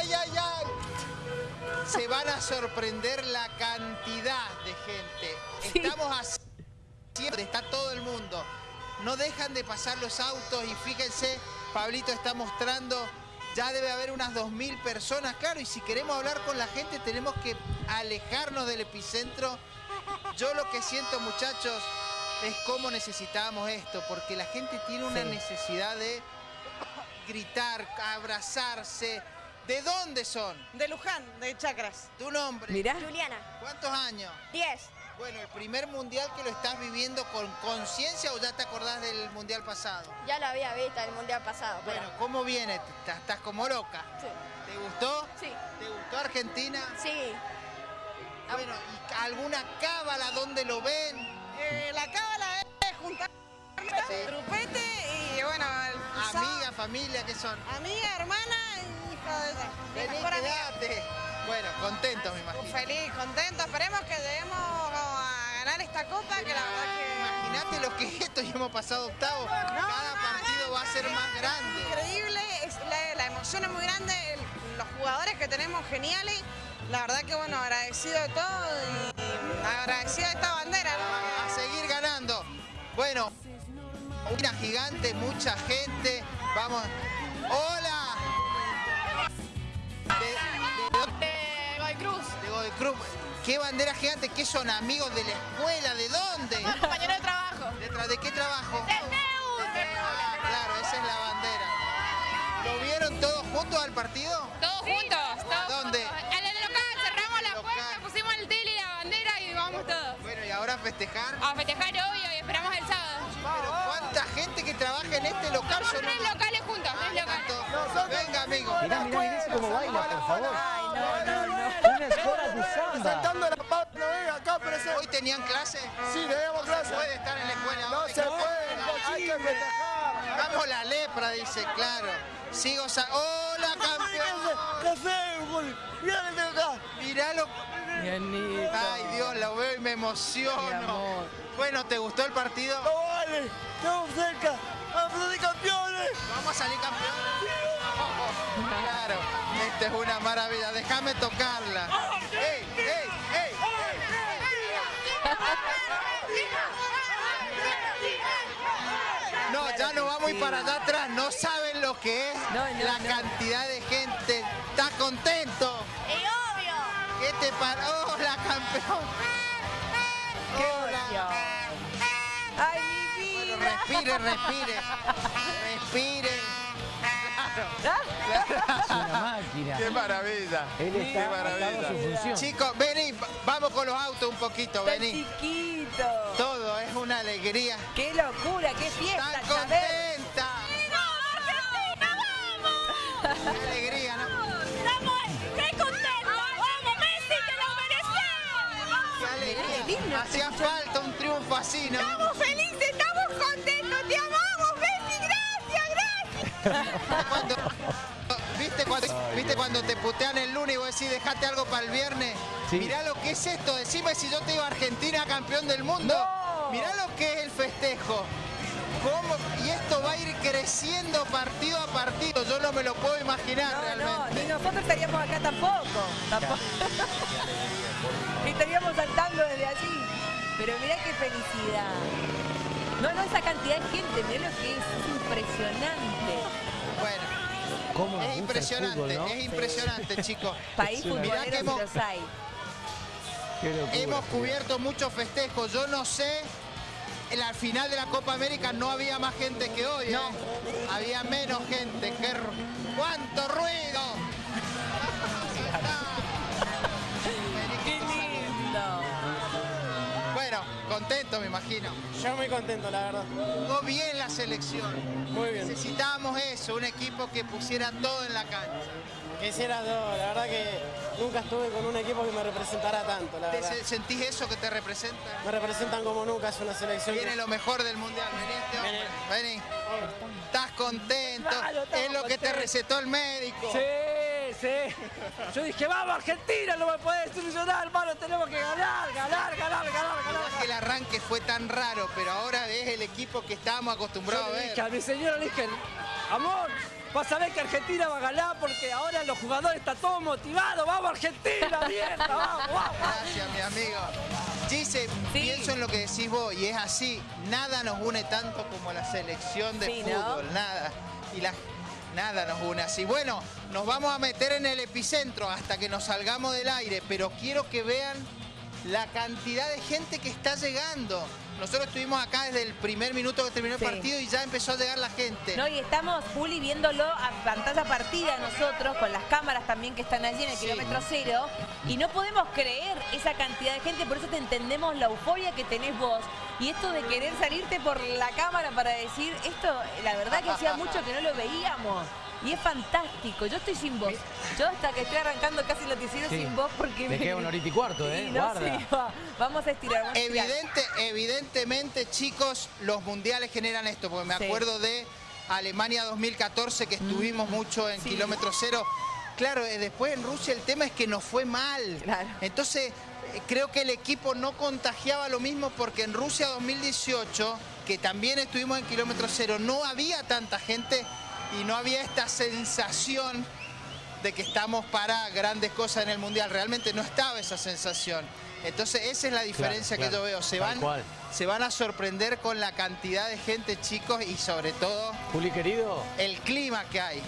ay, ay, ay. Se van a sorprender la cantidad de gente. Sí. Estamos haciendo, está todo el mundo. No dejan de pasar los autos y fíjense, Pablito está mostrando, ya debe haber unas 2.000 personas, claro, y si queremos hablar con la gente tenemos que alejarnos del epicentro. Yo lo que siento, muchachos, es cómo necesitamos esto, porque la gente tiene una Sí. necesidad de gritar, abrazarse. ¿De dónde son? De Luján, de Chacras. ¿Tu nombre? Mirá. Juliana, ¿Cuántos años? 10. Bueno, el primer mundial que lo estás viviendo con conciencia o ya te acordás del mundial pasado? Ya lo había visto el mundial pasado. pero- Bueno, ¿cómo viene? ¿Estás, como loca? Sí. ¿Te gustó? Sí. ¿Te gustó Argentina? Sí. Bueno, ¿y alguna cábala donde lo ven? Eh, la cábala es juntar Sí. grupete y bueno, el Amiga, familia, ¿qué son? amiga, hermana y Bueno, contento me imagino. Feliz, contento, esperemos que lleguemos a ganar esta copa, que la verdad que... Imagínate lo que es esto y hemos pasado octavo. Cada partido va a ser más grande. Increíble, es la, la emoción es muy grande, el- los jugadores que tenemos geniales, la verdad que bueno, agradecido de todo y agradecido de esta bandera. ¿no? a seguir ganando. Bueno, una gigante, mucha gente. Vamos. ¡Hola! ¿Qué bandera gigante? ¿Qué son amigos de la escuela? ¿De dónde? Compañero de trabajo. ¿Detrás de qué trabajo? Del Neu. Ah, claro, esa es la bandera. ¿Lo vieron todos juntos al partido? Todos juntos, todos ¿Dónde? juntos. En el local cerramos la Local. puerta, pusimos el tele y la bandera y vamos todos. Bueno, y ahora a festejar. A festejar obvio y esperamos el sábado. Pero ¿cuánta gente que trabaja en este local? Somos Son tres locales juntos, tres locales. tanto. Venga, amigo. Mirá, mirá, mirá cómo baila, por favor. Ay, no, no, no. Samba. Saltando la pata, no venga acá, presente. ¿Hoy tenían clase? Sí, tenemos clase. Puede estar en la escuela. No se puede, hay que festejar. Vamos la lepra, dice, claro. Sigo sa ¡Hola, campeón! Café, gol. Mira que tengo acá. Miralo. Ay, Dios, lo veo y me emociono. Bueno, ¿te gustó el partido? No vale, estamos cerca. Vamos de campeones. ¿Vamos a salir campeones? Claro, esta es una maravilla. Déjame tocarla. ¡Ey, ey, ey! No, ya no vamos ir para allá atrás. No saben lo que es No, no, la no. cantidad de gente. ¿Estás contento? Y obvio. ¿Qué te paró? ¡Hola, campeón! ¡Qué! ¡Ay, mi Bueno, vida! respire, respire. Respire. Es una máquina. ¡Qué maravilla! Él ¡Qué está maravilla! dando su función. Chicos, vení, va- vamos con los autos un poquito, ¡Está vení. chiquito! Todo es una alegría. ¡Qué locura! ¡Qué fiesta, ¡Están Chávez! contenta! ¡Qué alegría, ¿no? Estamos re contentos. ¡Vamos, Messi, te lo ¡Qué mereces! alegría! Hacía falta un triunfo así, ¿no? Estamos felices, Cuando, ¿viste, cuando, ¿Viste cuando te putean el lunes y vos decís, dejate algo para el viernes? Sí. Mirá lo que es esto. Decime si yo te iba a Argentina campeón del mundo. No. Mirá lo que es el festejo. ¿Cómo? Y esto va a ir creciendo partido a partido. Yo no me lo puedo imaginar No, no, realmente. ni nosotros estaríamos acá tampoco. Tampoco. estaríamos saltando desde allí. Pero mirá qué felicidad. No, no, esa cantidad de gente, mirá lo que es, es impresionante. Bueno, ¿Cómo es impresionante, fútbol, ¿no? es impresionante, chicos. País Mirá que hemos- los hay. Locura. Hemos cubierto muchos festejos. Yo no sé, en la final de la Copa América no había más gente que hoy. ¿eh? Había menos gente. ¡Qué ¡Cuánto ruido! Contento me imagino. Yo muy contento, la verdad. Jugó bien la selección. Muy bien. Necesitábamos eso, un equipo que pusiera todo en la cancha. Quisiera todo, la verdad que nunca estuve con un equipo que me representara tanto, la ¿Te verdad. se- ¿Sentís eso que te representa? Me representan como nunca, es una selección. Viene que- lo mejor del mundial. Vení, este hombre. Vení. Estás contento. Claro, es lo que te recetó el médico. Sí, sí. Yo dije, vamos Argentina, no me puede solucionar, hermano, tenemos que ganar, ganar, ganar, ganar, No ganar. es que el arranque fue tan raro, pero ahora es el equipo que estábamos acostumbrados a Yo le ver. dije a mi señora, le dije, amor, vas a ver que Argentina va a ganar porque ahora los jugadores están todos motivados. ¡Vamos Argentina, mierda! ¡Vamos, vamos! Gracias, mi amigo. Sí. pienso en lo que decís vos y es así. Nada nos une tanto como la selección de Sí, ¿no? fútbol. Nada. Y la, nada nos une así. Bueno, nos vamos a meter en el epicentro hasta que nos salgamos del aire, pero quiero que vean la cantidad de gente que está llegando. Nosotros estuvimos acá desde el primer minuto que terminó el Sí. partido y ya empezó a llegar la gente. No, y estamos, Juli, viéndolo a pantalla partida nosotros, con las cámaras también que están allí en el Sí. kilómetro cero, y no podemos creer esa cantidad de gente, por eso te entendemos la euforia que tenés vos, y esto de querer salirte por la cámara para decir, esto, la verdad que hacía mucho que no lo veíamos. Y es fantástico, yo estoy sin voz. Yo hasta que estoy arrancando casi el noticiero Sí. sin voz porque Me queda una horita y cuarto, ¿eh? Sí, no, Guarda. sí, va. Vamos a estirar. vamos a estirar. Evidente, evidentemente, chicos, los mundiales generan esto, porque me Sí. acuerdo de Alemania 2014, que estuvimos mucho en Sí. kilómetro cero. Claro, eh, después en Rusia el tema es que nos fue mal. Claro. Entonces, eh, creo que el equipo no contagiaba lo mismo porque en Rusia 2018, que también estuvimos en kilómetro cero, no había tanta gente y no había esta sensación de que estamos para grandes cosas en el Mundial. Realmente no estaba esa sensación. Entonces esa es la diferencia claro, que yo veo. Se van, se van a sorprender con la cantidad de gente, chicos, y sobre todo Juli, querido, el clima que hay.